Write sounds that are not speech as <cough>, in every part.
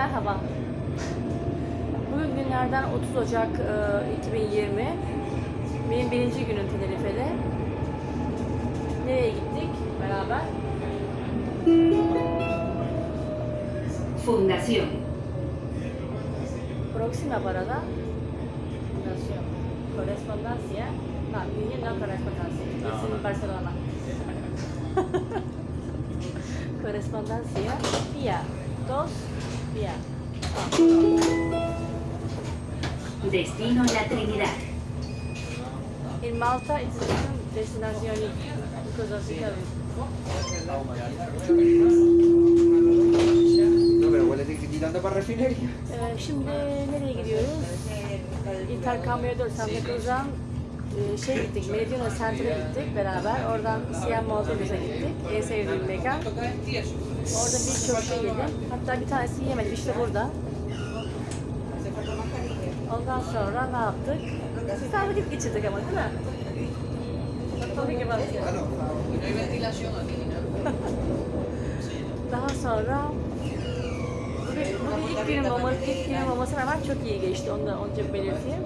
Merhaba. Bugün günlerden 30 Ocak e, 2020. Benim birinci günüm Tenerife'de. Nereye gittik beraber? Fundación. Próxima parada. Fundación. Correspondencia. No, Union no correspondencia. Ah, es en Barcelona. <laughs> correspondencia. Día 2. Destino La Trinidad. In Malta it's different destination because No, pero huele gitando para refinería. Ee, şimdi nereye gidiyoruz? İnterkambiyo 4 Santa Cruz'dan e, şey gittik, Meridian Center'a gittik beraber. Oradan Siyah Malta'ya gittik. En sevdiğim mekan. Orada birçok şey yedim. Hatta bir tanesi yemedim. İşte burada. Ondan sonra ne yaptık? Güzel vakit geçirdik ama değil mi? <laughs> Daha sonra bugün, bugün ilk günüm olması, ilk günüm olmasına rağmen çok iyi geçti. Onu da önce belirteyim.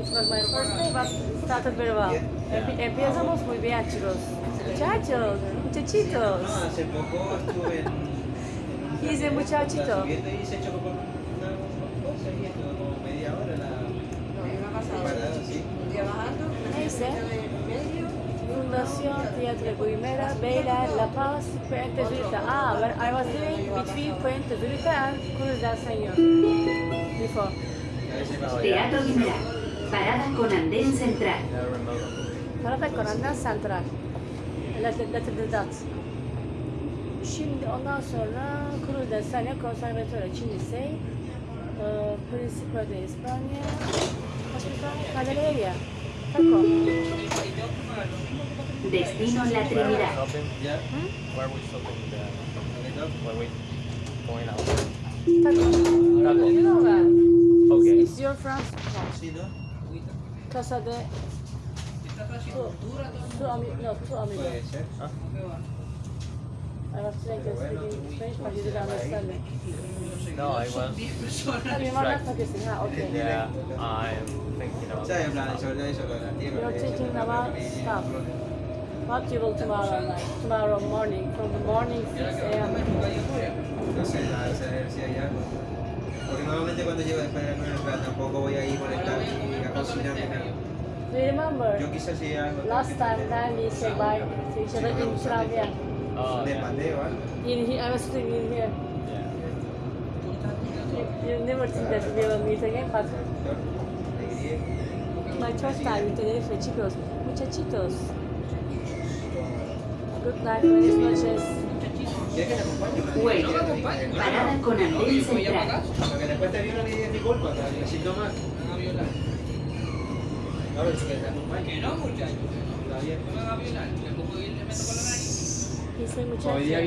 It was my first day, but started very well. Empe- Empezamos muy bien, chicos. Muchachos, muchachitos. He's a muchachito. Fundación Teatro Guimera, Beyler, La Paz, Puente Zurita. Ah, I was doing 50 verità, cruzar señor. Before. Teatro parada con andén central. Parada con andén central. Şimdi ondan Cruz de Sanya Konservatuarı Çinlisi, e, Principal de İspanya, eh, Candelaria, Taco. Destino La Trinidad. ¿Mm? Going out? Taco. You know that. Okay. It's your friend's house. Sí, ¿no? Casa de su, su ami- no, tu amigo. Ser. I was trying to speak Spanish, but you didn't understand me. No, I was, mi mamá está kissing. Ah, okay. yeah, I'm thinking tierra. You're thinking about stuff. What you will tomorrow night? Tomorrow morning, from the morning 6 a.m. No sé, a saber si hay algo. Porque normalmente cuando llego después de comer, en tampoco voy a ir molestar ni a cocinar ni nada. Do you remember Yo quizás si algo. last time when we said bye to each other in Travia? Oh, De pandeo, algo. In here, I was sitting in here. Yeah. You, you never think that we will meet again, but my first time in Tenerife, chicos, muchachitos. Good night, buenas noches. ¿Quieres que te acompañe? Wait. Parada con andén central. Porque después te violan y dices disculpa, te siento mal. No, pero si quieres te acompaño. Que no, muchachos. Está bien. No me va a violar. Le pongo y le meto con la nariz. Dice Hoy día muchacho.